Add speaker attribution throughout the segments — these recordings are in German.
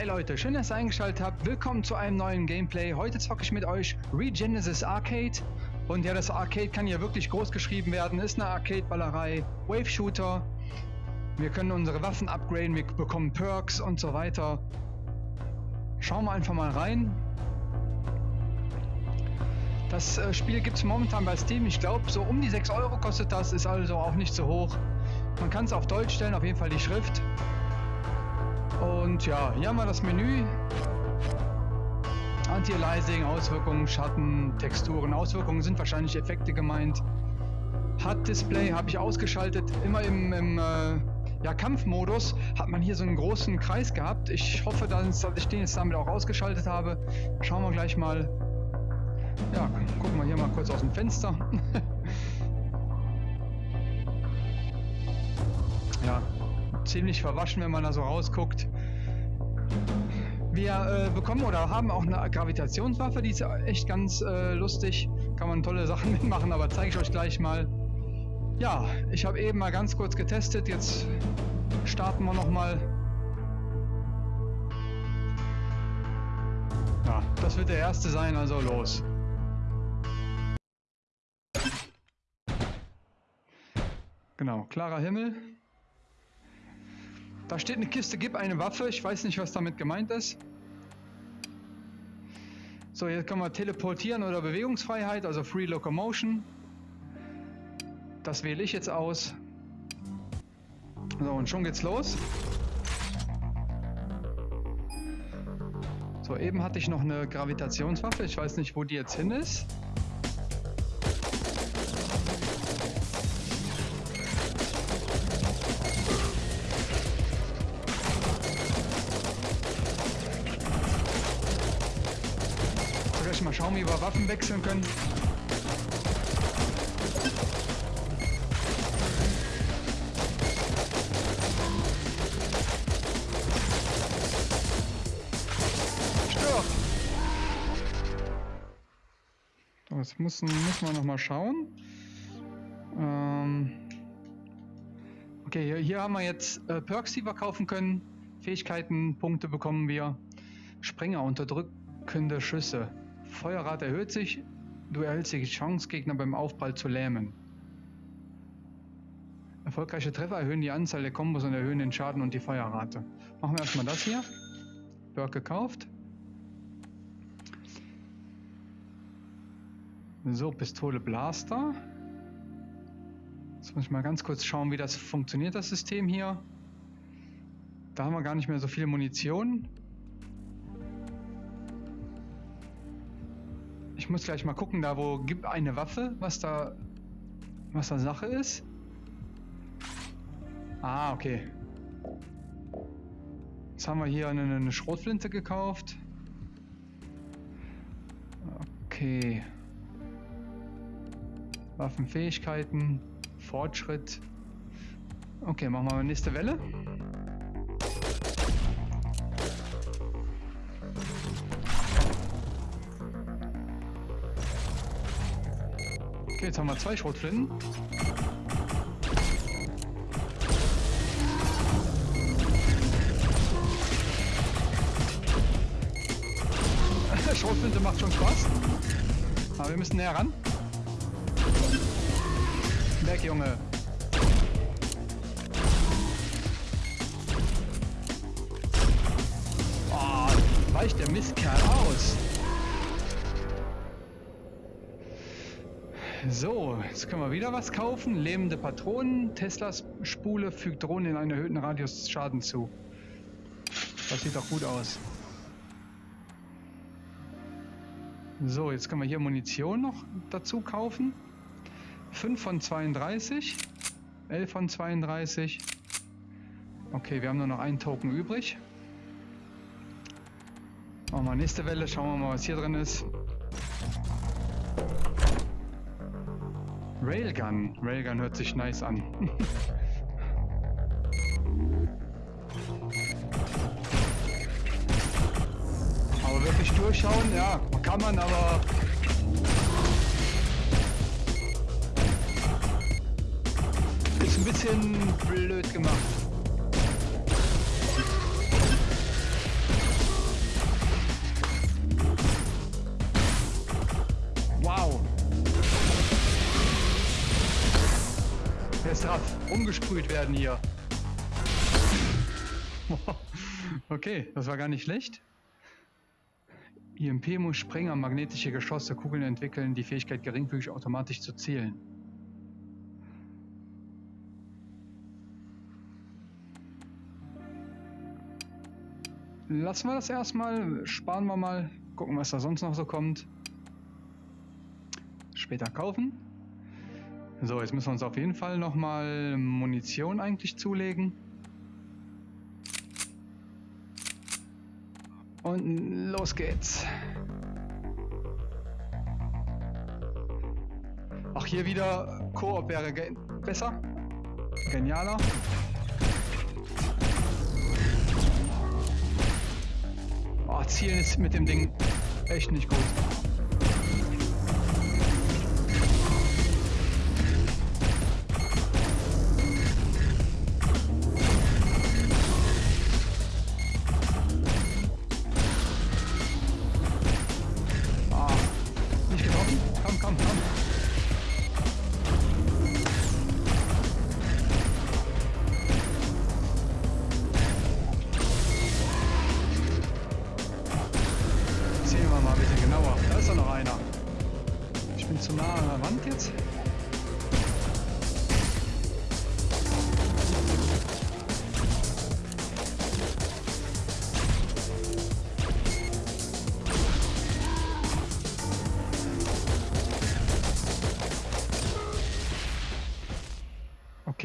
Speaker 1: Hi Leute, schön, dass ihr eingeschaltet habt. Willkommen zu einem neuen Gameplay. Heute zocke ich mit euch Regenesis Arcade. Und ja, das Arcade kann hier wirklich groß geschrieben werden. Ist eine Arcade-Ballerei, Wave-Shooter. Wir können unsere Waffen upgraden, wir bekommen Perks und so weiter. Schauen wir einfach mal rein. Das äh, Spiel gibt es momentan bei Steam. Ich glaube, so um die 6 Euro kostet das. Ist also auch nicht so hoch. Man kann es auf Deutsch stellen, auf jeden Fall die Schrift. Und ja, hier haben wir das Menü. Anti-Aliasing, Auswirkungen, Schatten, Texturen. Auswirkungen sind wahrscheinlich Effekte gemeint. HUD-Display habe ich ausgeschaltet. Immer im, im äh, ja, Kampfmodus hat man hier so einen großen Kreis gehabt. Ich hoffe, dass ich den jetzt damit auch ausgeschaltet habe. Schauen wir gleich mal. Ja, gucken wir hier mal kurz aus dem Fenster. ja, ziemlich verwaschen, wenn man da so rausguckt. Wir äh, bekommen oder haben auch eine Gravitationswaffe, die ist echt ganz äh, lustig. Kann man tolle Sachen mitmachen, aber zeige ich euch gleich mal. Ja, ich habe eben mal ganz kurz getestet. Jetzt starten wir nochmal. Ja, das wird der erste sein, also los. Genau, klarer Himmel. Da steht eine Kiste, gib eine Waffe. Ich weiß nicht, was damit gemeint ist. So, jetzt können wir teleportieren oder Bewegungsfreiheit, also Free Locomotion. Das wähle ich jetzt aus. So, und schon geht's los. So, eben hatte ich noch eine Gravitationswaffe. Ich weiß nicht, wo die jetzt hin ist. Waffen wechseln können. Stirb! Das müssen, müssen wir noch mal schauen. Ähm okay, hier, hier, haben wir jetzt äh, Perks, die wir kaufen können. Fähigkeiten, Punkte bekommen wir. Springer, unterdrückende Schüsse. Feuerrate erhöht sich. Du erhältst die Chance, Gegner beim Aufprall zu lähmen. Erfolgreiche Treffer erhöhen die Anzahl der Kombos und erhöhen den Schaden und die Feuerrate. Machen wir erstmal das hier. Bird gekauft. So, Pistole Blaster. Jetzt muss ich mal ganz kurz schauen, wie das funktioniert, das System hier. Da haben wir gar nicht mehr so viel Munition. Ich muss gleich mal gucken, da wo gibt eine Waffe, was da was da Sache ist. Ah, okay. Jetzt haben wir hier eine, eine Schrotflinte gekauft. Okay. Waffenfähigkeiten, Fortschritt. Okay, machen wir nächste Welle. Okay, jetzt haben wir zwei Schrotflinten. Schrotflinte macht schon Spaß. Aber wir müssen näher ran. Weg, Junge. Oh, weicht der Mistkerl aus. So, jetzt können wir wieder was kaufen. Lebende Patronen. Teslas Spule fügt Drohnen in einen erhöhten Radius Schaden zu. Das sieht doch gut aus. So, jetzt können wir hier Munition noch dazu kaufen. 5 von 32. 11 von 32. Okay, wir haben nur noch einen Token übrig. Machen wir nächste Welle, schauen wir mal, was hier drin ist. Railgun. Railgun hört sich nice an. aber wirklich durchschauen, ja, kann man, aber... Ist ein bisschen blöd gemacht. Drauf? Umgesprüht werden hier. Okay, das war gar nicht schlecht. IMP muss Sprenger magnetische Geschosse Kugeln entwickeln, die Fähigkeit geringfügig automatisch zu zielen. Lassen wir das erstmal, sparen wir mal, gucken, was da sonst noch so kommt. Später kaufen. So, jetzt müssen wir uns auf jeden Fall nochmal Munition eigentlich zulegen. Und los geht's. Auch hier wieder Koop wäre ge besser. Genialer. Oh, Zielen ist mit dem Ding echt nicht gut.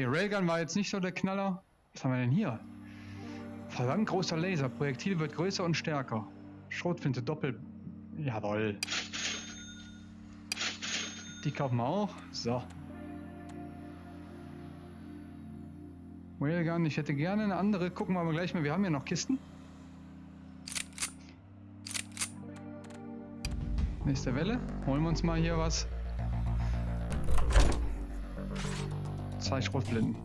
Speaker 1: Okay, Railgun war jetzt nicht so der Knaller. Was haben wir denn hier? Verdammt großer Laser. Projektil wird größer und stärker. Schrotflinte doppel... Jawoll. Die kaufen wir auch. So. Railgun, ich hätte gerne eine andere. Gucken wir aber gleich mal. Wir haben ja noch Kisten. Nächste Welle. Holen wir uns mal hier was. Zwei Schrotflinten.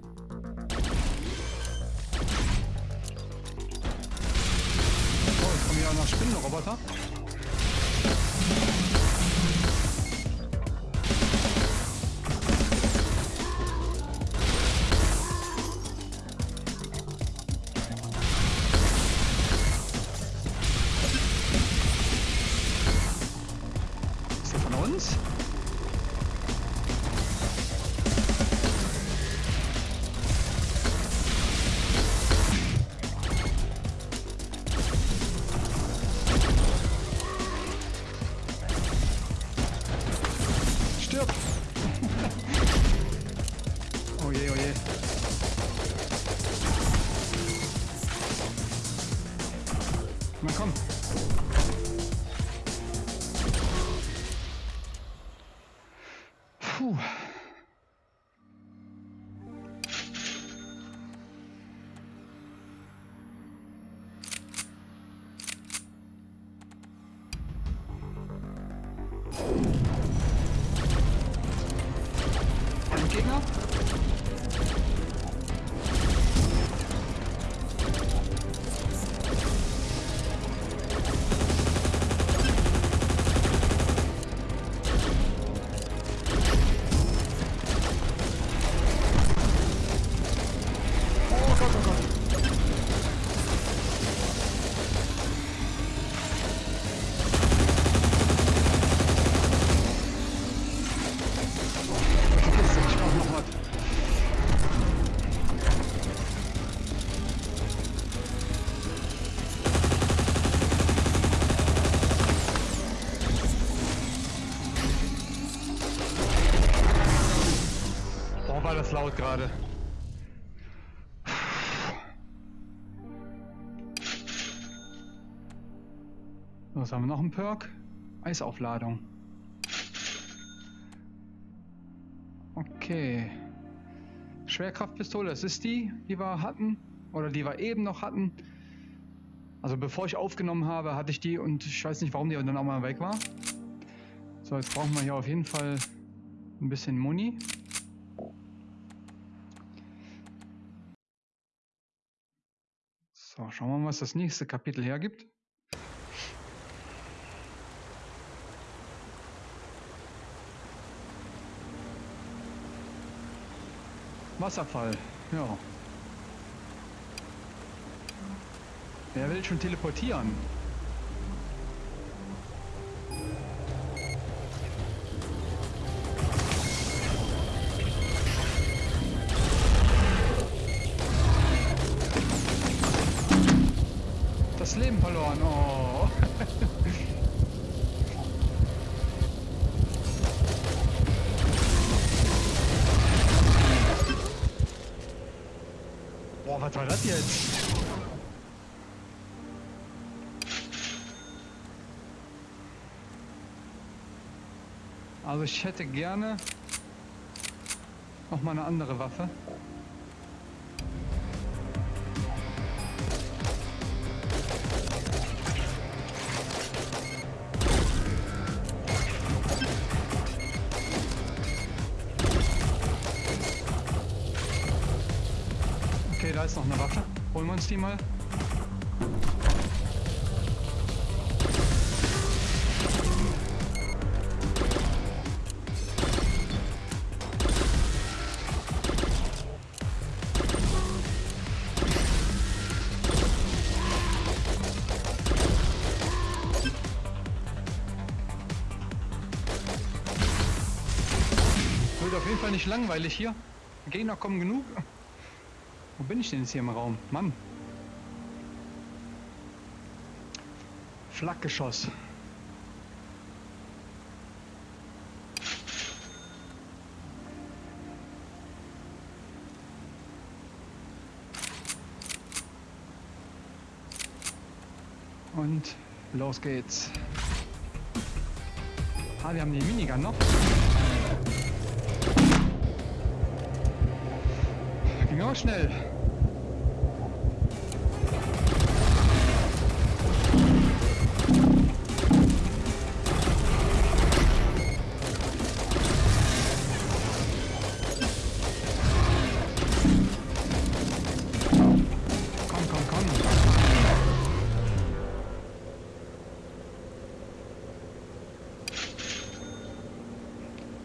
Speaker 1: Oh, jetzt kommen hier auch noch Spinnenroboter. Laut gerade. Was haben wir noch? Ein Perk? Eisaufladung. Okay. Schwerkraftpistole, das ist die, die wir hatten. Oder die wir eben noch hatten. Also bevor ich aufgenommen habe, hatte ich die und ich weiß nicht, warum die dann auch mal weg war. So, jetzt brauchen wir hier auf jeden Fall ein bisschen Muni. So, schauen wir mal, was das nächste Kapitel hergibt. Wasserfall, ja. Wer will schon teleportieren? Was war das jetzt? Also ich hätte gerne noch mal eine andere Waffe. Ist noch eine Waffe. Holen wir uns die mal. Wird auf jeden Fall nicht langweilig hier. Gegner kommen genug. Wo bin ich denn jetzt hier im Raum? Mann. Flakgeschoss. Und los geht's. Ah, wir haben die Minigun noch. Ging auch schnell.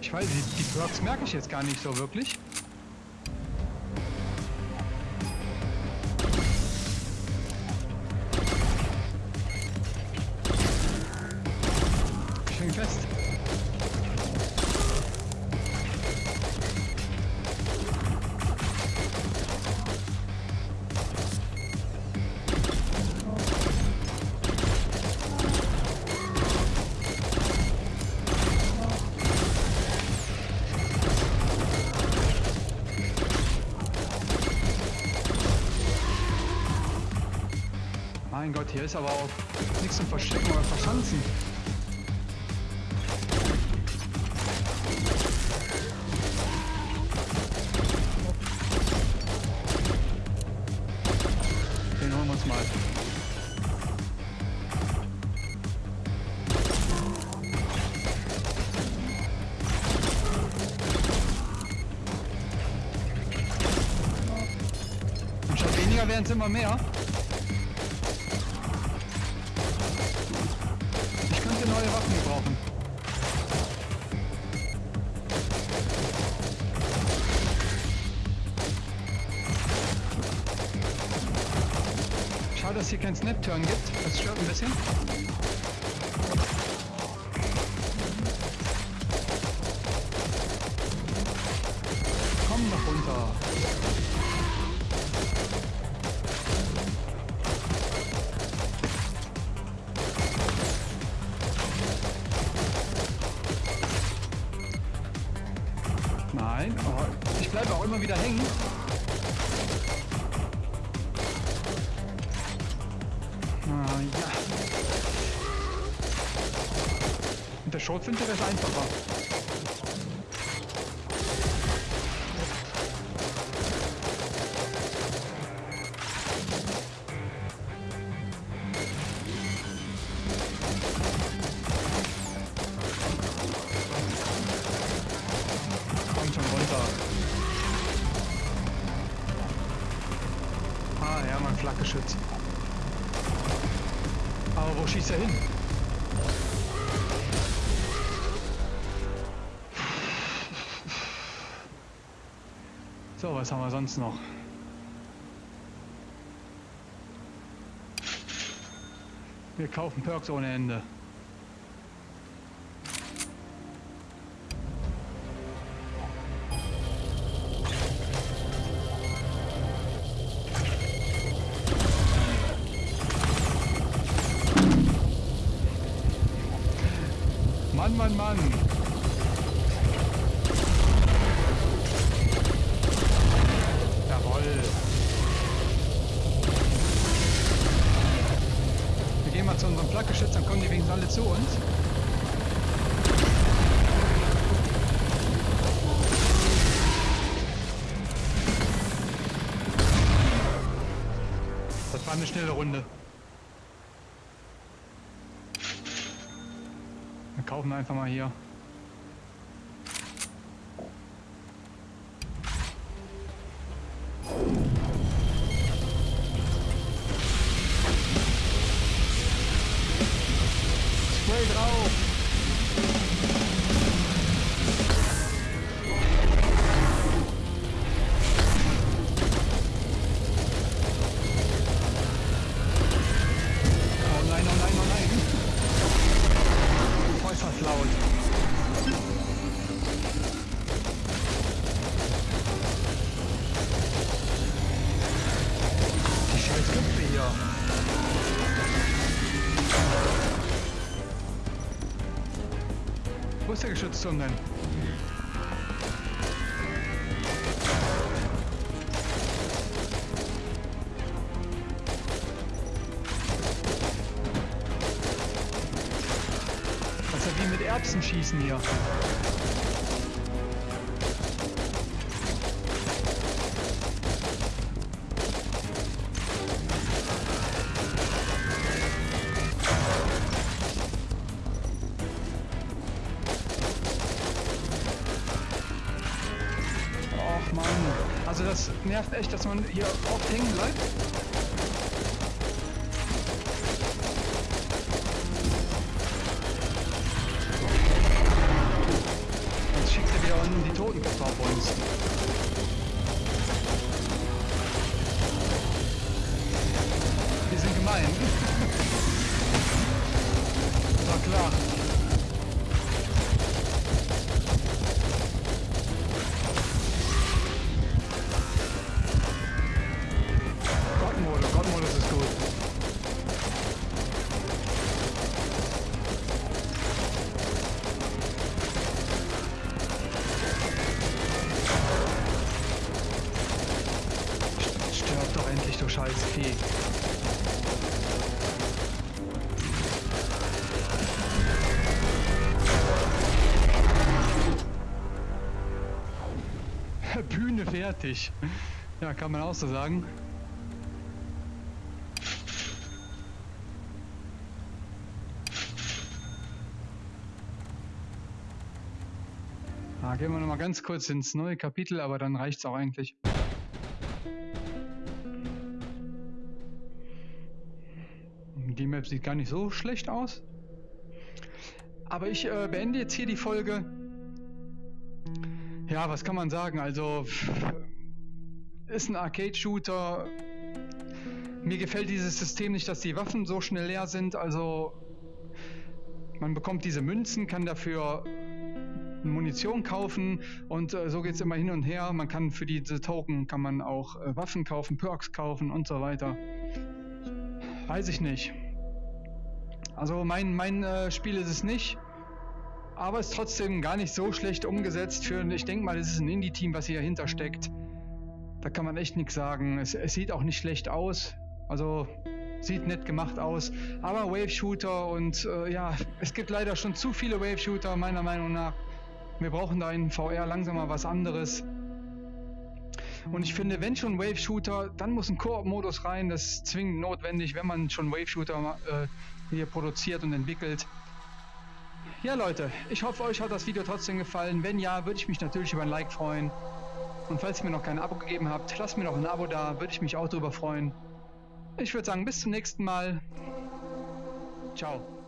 Speaker 1: Ich weiß, die, die Perks merke ich jetzt gar nicht so wirklich. Mein Gott, hier ist aber auch nichts zum Verstecken oder Verschanzen. Neue Waffen gebrauchen. Schade, dass hier kein Snap-Turn gibt. Das stört ein bisschen. Nein, oh, ich bleibe auch immer wieder hängen. Ah, ja. Mit der Schrotflinte wäre einfacher. Wo schießt er hin? So, was haben wir sonst noch? Wir kaufen Perks ohne Ende. Zu uns. Das war eine schnelle Runde. Wir kaufen einfach mal hier. Pedrão. Ist ja wie mit Erbsen schießen hier. Scheiß Vieh. Bühne fertig. Ja, kann man auch so sagen. Ah, gehen wir noch mal ganz kurz ins neue Kapitel, aber dann reicht's auch eigentlich. Map sieht gar nicht so schlecht aus. Aber ich äh, beende jetzt hier die Folge. Ja, was kann man sagen? Also, ist ein Arcade-Shooter. Mir gefällt dieses System nicht, dass die Waffen so schnell leer sind. Also, man bekommt diese Münzen, kann dafür Munition kaufen und äh, so geht's immer hin und her. Man kann für diese Token kann man auch äh, Waffen kaufen, Perks kaufen und so weiter. Weiß ich nicht. Also mein, mein äh, Spiel ist es nicht. Aber ist trotzdem gar nicht so schlecht umgesetzt für, ich denke mal, es ist ein Indie-Team, was hier dahinter steckt. Da kann man echt nichts sagen. Es, es sieht auch nicht schlecht aus. Also sieht nett gemacht aus. Aber Wave-Shooter und äh, ja, es gibt leider schon zu viele Wave-Shooter, meiner Meinung nach. Wir brauchen da in VR langsam mal was anderes. Und ich finde, wenn schon Wave-Shooter, dann muss ein Koop-Modus rein. Das ist zwingend notwendig, wenn man schon Wave-Shooter äh, hier produziert und entwickelt. Ja Leute, ich hoffe euch hat das Video trotzdem gefallen. Wenn ja, würde ich mich natürlich über ein Like freuen. Und falls ihr mir noch kein Abo gegeben habt, lasst mir noch ein Abo da, würde ich mich auch darüber freuen. Ich würde sagen, bis zum nächsten Mal. Ciao.